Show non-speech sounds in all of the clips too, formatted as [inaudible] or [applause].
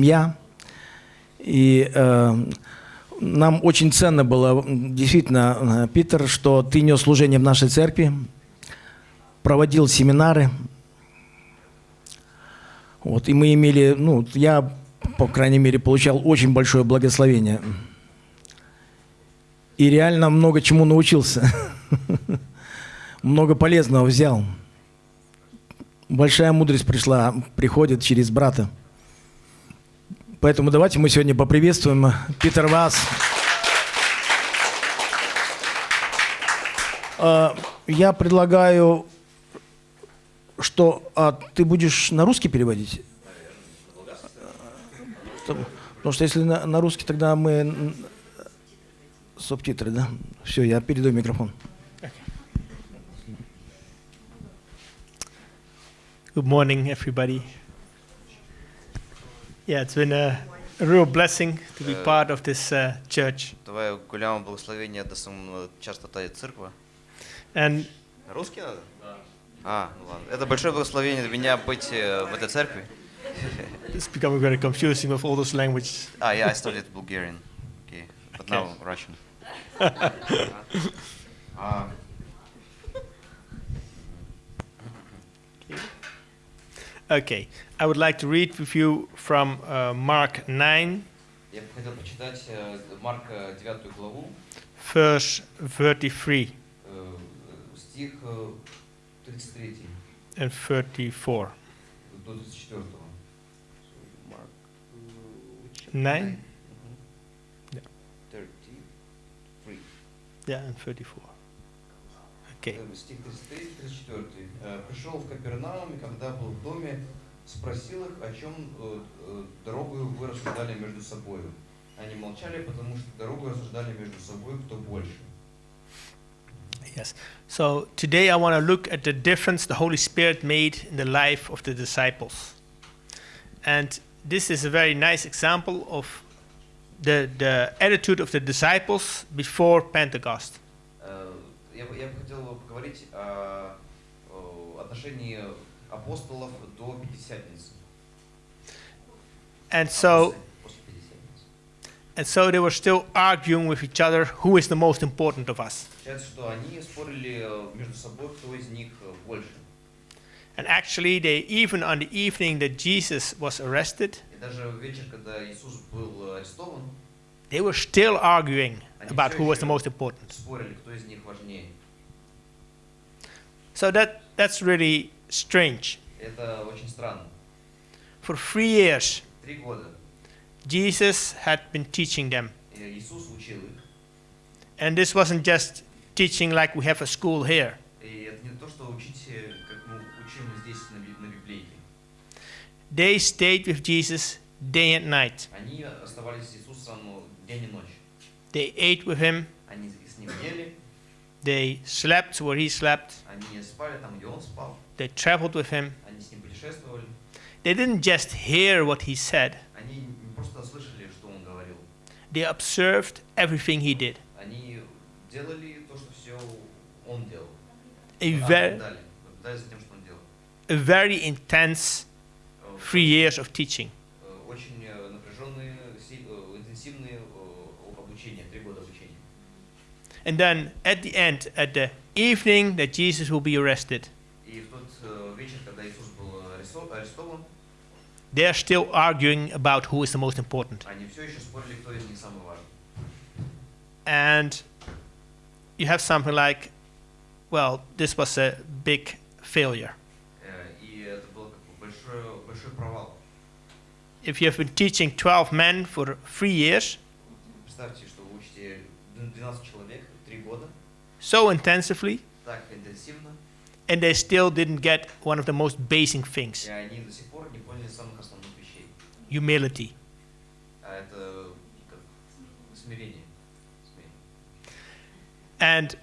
семья. И э, нам очень ценно было, действительно, э, Питер, что ты нес служение в нашей церкви, проводил семинары. Вот, и мы имели, ну, я, по крайней мере, получал очень большое благословение. И реально много чему научился. [laughs] Много полезного взял. Большая мудрость пришла, приходит через брата. Поэтому давайте мы сегодня поприветствуем Питер Вас. А, Я предлагаю, что а, ты будешь на русский переводить? Потому что если на, на русский, тогда мы субтитры, да? Все, я передаю микрофон. Good morning, everybody. Yeah, it's been a, a real blessing to be Uh, part of this uh, church. Това е голямо благословение да съм а, част от тази църква. And На русский надо? А, ну ладно. Это большое благословение для меня быть э, в этой церкви. [laughs] it's becoming very confusing with all those languages. А, yeah, I studied Bulgarian. Okay. But Okay. now Russian. [laughs] А, Okay, I would like to read with you from uh, Mark 9, Я бы хотел почитать э, Марка 9 главу, verse 33 э, стих э, 33 and 34. до 34. Марк, э, which- Nine? Мгм. Yeah. 33. Yeah, and 34. Okay. Э, Стих 33-34. Э, «Пришел в Капернаум, и когда был в доме, спросил их, о чем э, э, дорогою вы рассуждали между собою. Они молчали, потому что дорогу рассуждали между собой, кто больше. Yes. So today I want to look at the difference the Holy Spirit made in the life of the disciples. And this is a very nice example of the, the attitude of the disciples before Pentecost. Э, Я бы, я бы хотел поговорить о, о отношении апостолов до Пятидесятницы. And so, После Пятидесятницы. and so they were still arguing with each other who is the most important of us. Получается, что они спорили э, между собой, кто из них э, больше. And actually, they even on the evening that Jesus was arrested, they were still arguing about who was the most important. So that, that's really strange. For three years, Jesus had been teaching them. And this wasn't just teaching like we have a school here. They stayed with Jesus day and night. They ate with him. They slept where he slept. They traveled with him. They didn't just hear what he said. They observed everything he did. A very, a very intense three years of teaching э, Очень э, напряженные, си- э, интенсивные э, обучения, три года обучения. And then at the end, at the evening that Jesus will be arrested, И в тот э, вечер, когда Иисус был аресто- арестован, they're still arguing about who is the most important. они все еще спорили, кто из них самый важный. And you have something like, well, this was a big failure. Э, И это был как бы большой, большой провал. if you have been teaching 12 men for three years, so intensively, and they still didn't get one of the most basic things. Humility. And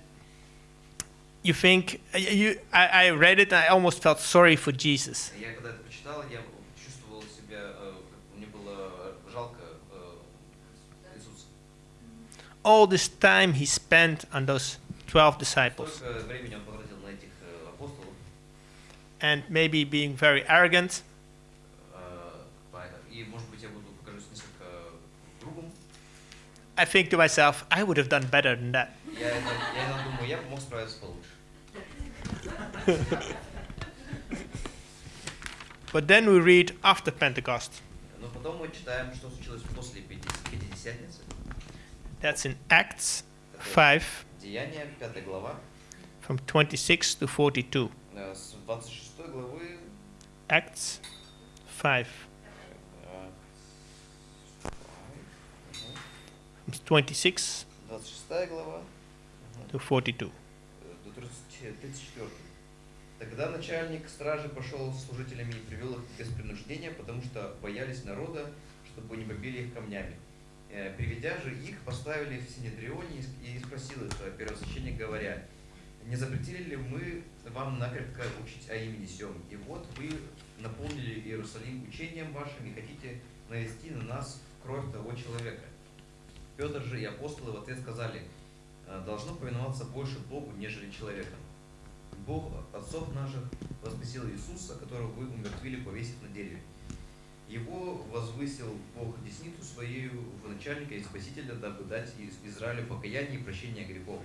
you think, you, I, I read it and I almost felt sorry for Jesus. all this time he spent on those 12 disciples. And maybe being very arrogant. I think to myself, I would have done better than that. [laughs] but then we read after Pentecost. That's in Acts Это 5, Деяния, 5 глава, from 26 to 42. э, с 26 главы Acts 5, э, from 26 26 глава to 42. э, до 30 34. Тогда начальник стражи пошел с служителями и привел их без принуждения, потому что боялись народа, чтобы не побили их камнями. Э, Приведя же их, поставили в Синедрионе и спросил их э, первосвященник, говоря, не запретили ли мы вам накрепко учить о имени Сем? И вот вы наполнили Иерусалим учением вашим и хотите навести на нас кровь того человека. Петр же и апостолы в ответ сказали, «Э, должно повиноваться больше Богу, нежели человеком. Бог отцов наших воскресил Иисуса, которого вы умертвили, повесив на дереве. Его возвысил Бог десницу своею в начальника и спасителя, дабы дать Из- Израилю покаяние и прощение грехов.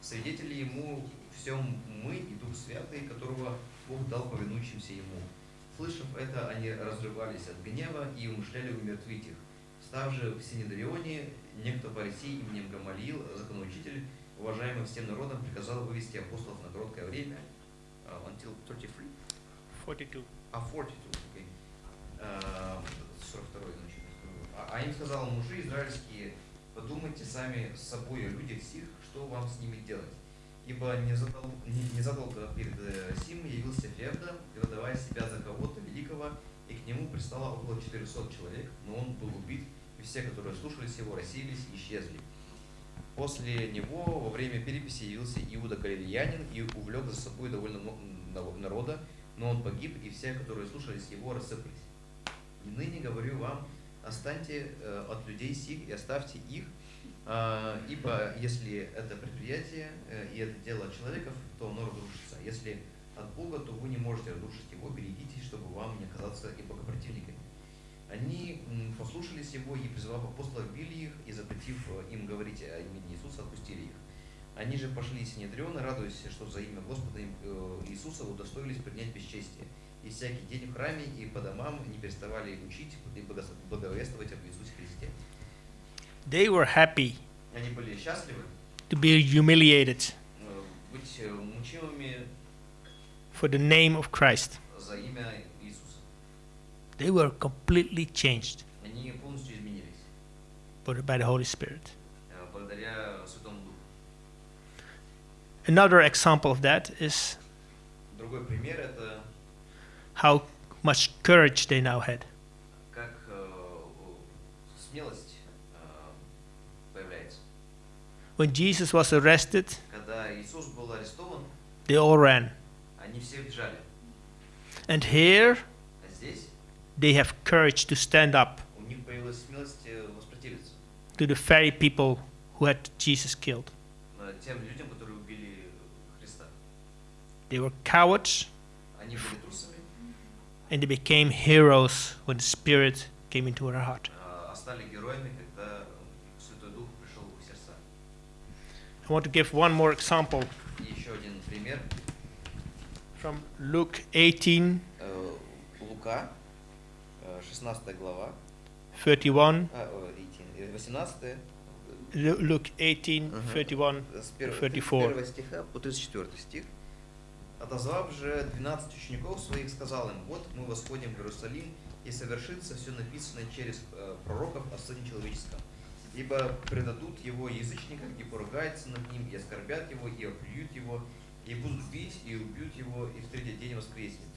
Свидетели ему всем мы и Дух Святый, которого Бог дал повинующимся ему. Слышав это, они разрывались от гнева и умышляли умертвить их. Став же в Синедрионе, некто фарисей именем Гамалиил, законоучитель, уважаемый всем народом, приказал вывести апостолов на короткое время, uh, until 33, 42. а 42, окей. А, 42 значит. А, а им сказал, мужи израильские, подумайте сами с собой о людях сих, что вам с ними делать. Ибо не, задол, не, не задолго перед э, сим явился Февда, выдавая себя за кого-то великого, и к нему пристало около 400 человек, но он был убит, и все, которые слушались его, рассеялись и исчезли. После него во время переписи явился Иуда Галилеянин и увлек за собой довольно много на- народа, но он погиб, и все, которые слушались его, рассыпались. И ныне говорю вам, останьте э, от людей сих и оставьте их, а, ибо если это предприятие э, и это дело от человеков, то оно разрушится. Если от Бога, то вы не можете разрушить его, берегитесь, чтобы вам не оказаться и богопротивниками. Они послушались его и, призвав апостолов, били их, и запретив э, им говорить о имени Иисуса, отпустили их. Они же пошли Синедриона, радуясь, что за имя Господа Иисуса удостоились принять бесчестие. И всякий день в храме и по домам не переставали учить и благос- благовествовать об Иисусе Христе. They were happy Они были счастливы to be humiliated э, быть э, мучимыми for the name of Christ. за имя Иисуса. They were completely changed Они полностью изменились by the- by the Holy Spirit. э, благодаря Святому Духу. Another example of that is Другой пример это how much courage they now had. When Jesus was arrested, they all ran. And here, they have courage to stand up to the very people who had Jesus killed. They were cowards, and they became heroes when the Spirit came into their heart. I want to give one more example. From Luke 18, 31, Luke 18, 31, 34. Отозвав же 12 учеников своих, сказал им, вот мы восходим в Иерусалим, и совершится все написанное через э, пророков о Сыне Человеческом. Ибо предадут его язычникам, и поругаются над ним, и оскорбят его, и оплюют его, и будут бить, и убьют его, и в третий день воскреснет.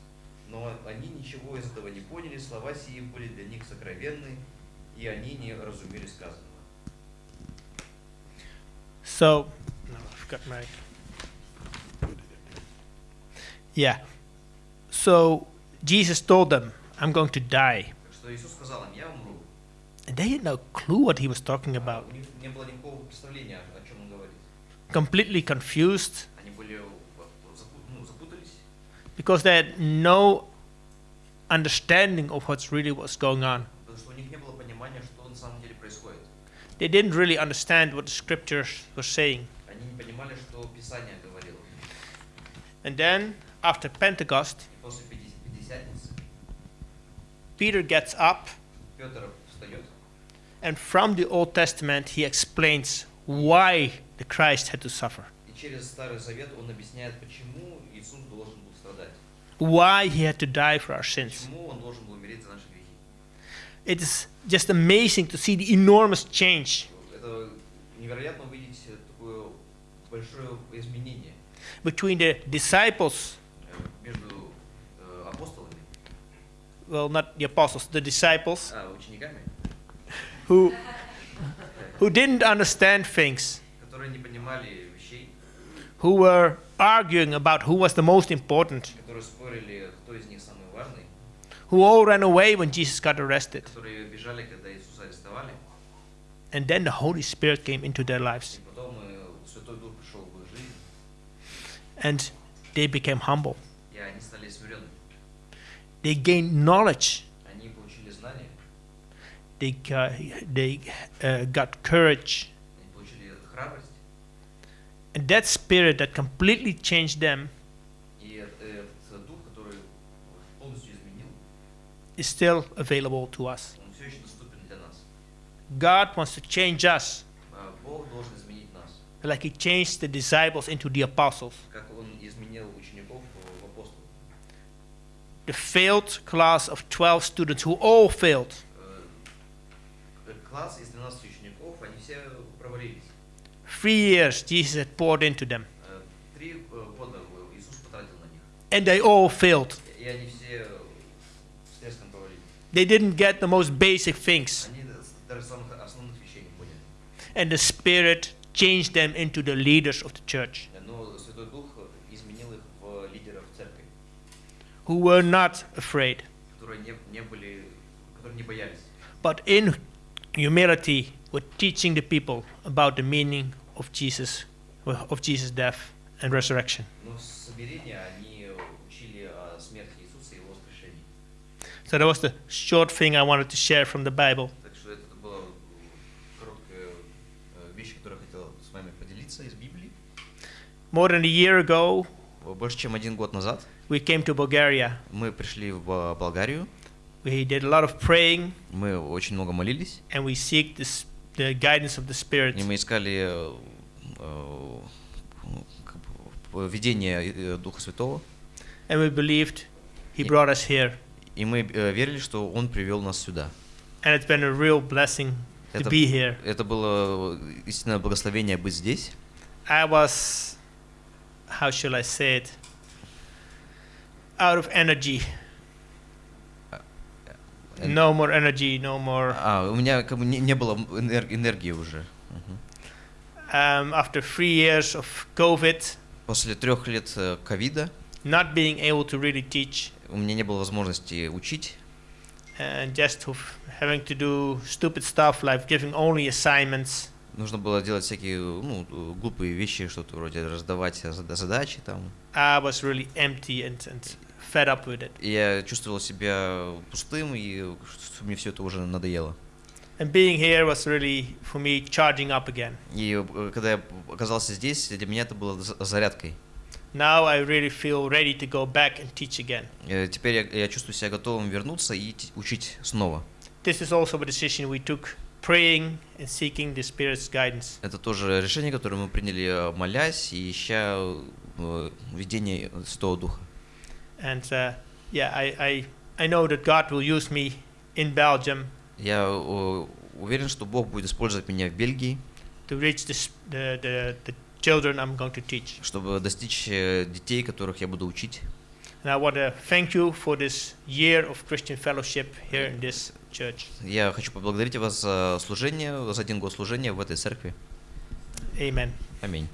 Но они ничего из этого не поняли, слова сии были для них сокровенны, и они не разумели сказанного. So, no, I've got my. Yeah. So Jesus told them, I'm going to die. And they had no clue what he was talking about. Completely confused. Because they had no understanding of what's really what's going on. They didn't really understand what the scriptures were saying. And then after Pentecost, Peter gets up and from the Old Testament he explains why the Christ had to suffer. Why he had to die for our sins. It is just amazing to see the enormous change. Between the disciples между э, апостолами, well, not the apostles, the disciples, а, учениками, who, who didn't understand things, которые не понимали вещей, who were arguing about who was the most important, которые спорили, кто из них самый важный, who all ran away when Jesus got arrested. которые бежали, когда Иисуса арестовали, And then the Holy Spirit came into their lives, и потом э, Святой Дух пришел в их жизнь, and they became humble. They gained knowledge. They, uh, they uh, got courage. And that spirit that completely changed them is still available to us. God wants to change us. Like he changed the disciples into the apostles. the failed class of 12 students who all failed. Three years Jesus had poured into them. And they all failed. They didn't get the most basic things. And the Spirit changed them into the leaders of the church. who were not afraid, but in humility were teaching the people about the meaning of Jesus, of Jesus' death and resurrection. So that was the short thing I wanted to share from the Bible. More than a year ago, We came to Bulgaria. мы пришли в Болгарию, We did a lot of praying, мы очень много молились, and we seek this, the guidance of the Spirit. и мы искали э, э, видение э, Духа Святого, And we believed He brought us here. и мы э, верили, что Он привел нас сюда. And it's been a real blessing to Это, be here. это было истинное благословение быть здесь. I was, how shall I say it, out of energy. Э, No more energy, no more. А, у меня как бы не, не было энер- энергии уже. Um, after three years of COVID, После трех лет э, ковида not being able to really teach, у меня не было возможности учить, and just having to do stupid stuff like giving only assignments, нужно было делать всякие ну, э, глупые вещи, что-то вроде раздавать зада- задачи там. I was really empty and, and fed up with it. Я чувствовал себя пустым, и мне все это уже надоело. And being here was really, for me, charging up again. И э, когда я оказался здесь, для меня это было за- зарядкой. Now I really feel ready to go back and teach again. Э, Теперь я, я чувствую себя готовым вернуться и учить снова. This is also a decision we took, praying and seeking the Spirit's guidance. Это тоже решение, которое мы приняли, э, молясь и ища видение Святого Духа. And uh, yeah, I, I, I know that God will use me in Belgium Я э, уверен, что Бог будет использовать меня в Бельгии, to reach this, the, the, the children I'm going to teach. чтобы достичь э, детей, которых я буду учить. And I want to thank you for this year of Christian fellowship here in this church. Я хочу поблагодарить вас за служение, за один год служения в этой церкви. Amen. Аминь.